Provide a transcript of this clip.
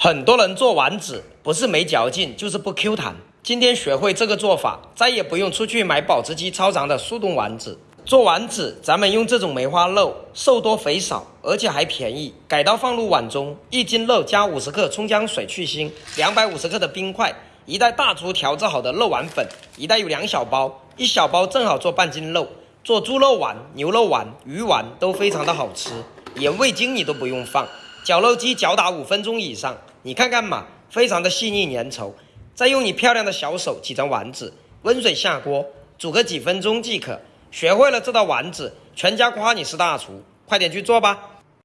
很多人做丸子不是没嚼劲，就是不 Q 弹。今天学会这个做法，再也不用出去买保质期超长的速冻丸子。做丸子，咱们用这种梅花肉，瘦多肥少，而且还便宜。改刀放入碗中，一斤肉加五十克葱姜水去腥，两百五十克的冰块，一袋大厨调制好的肉丸粉，一袋有两小包，一小包正好做半斤肉。做猪肉丸、牛肉丸、鱼丸都非常的好吃，连味精你都不用放。绞肉机搅打五分钟以上，你看看嘛，非常的细腻粘稠。再用你漂亮的小手挤成丸子，温水下锅煮个几分钟即可。学会了这道丸子，全家夸你是大厨，快点去做吧。